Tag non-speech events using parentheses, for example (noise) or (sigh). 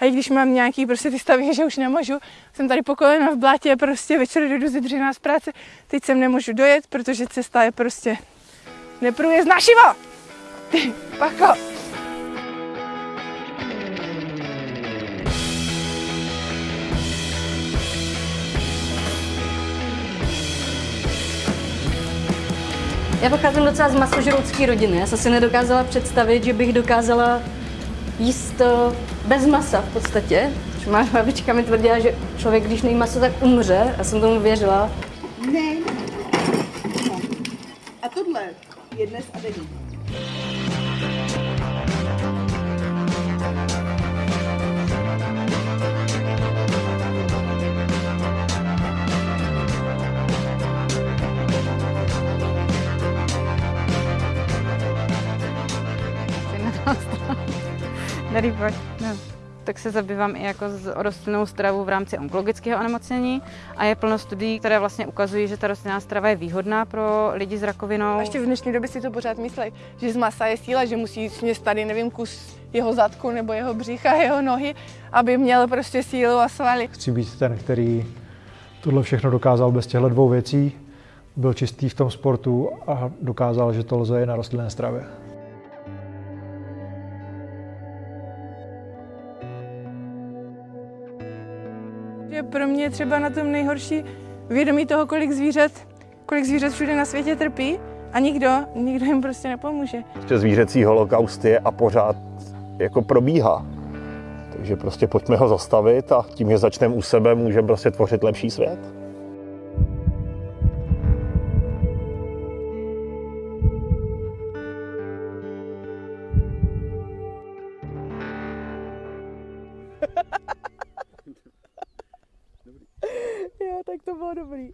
A i když mám nějaký prostě ty stavy, že už nemůžu, jsem tady po kolena v blátě, prostě večer jdu ze dřina z práce, teď sem nemůžu dojet, protože cesta je prostě neprůjezdná šivo! Ty, pako! Já pocházím docela z masožroucké rodiny. Já jsem si nedokázala představit, že bych dokázala jíst eh, bez masa v podstatě. Má (laughs) babička mi tvrdila, že člověk, když nejí maso, tak umře. Já jsem tomu věřila. Ne. A tohle je dnes a denní. Dobrý, pojď. No. Tak se zabývám i jako s rostlinnou stravou v rámci onkologického onemocnění a je plno studií, které vlastně ukazují, že ta rostlinná strava je výhodná pro lidi s rakovinou. A ještě v dnešní době si to pořád myslí, že z masa je síla, že musí sněst tady, nevím, kus jeho zadku nebo jeho břicha, (laughs) jeho nohy, aby měl prostě sílu a svaly. Chci být ten, který tohle všechno dokázal bez těchto dvou věcí, byl čistý v tom sportu a dokázal, že to lze i na rostlinné stravě. Je pro mě třeba na tom nejhorší vědomí toho, kolik zvířat, kolik zvířat všude na světě trpí a nikdo, nikdo jim prostě nepomůže. Prostě zvířecí holokaust je a pořád jako probíhá. Takže prostě pojďme ho zastavit a tím, že začneme u sebe, můžeme prostě tvořit lepší svět. Jo, tak to bylo dobrý.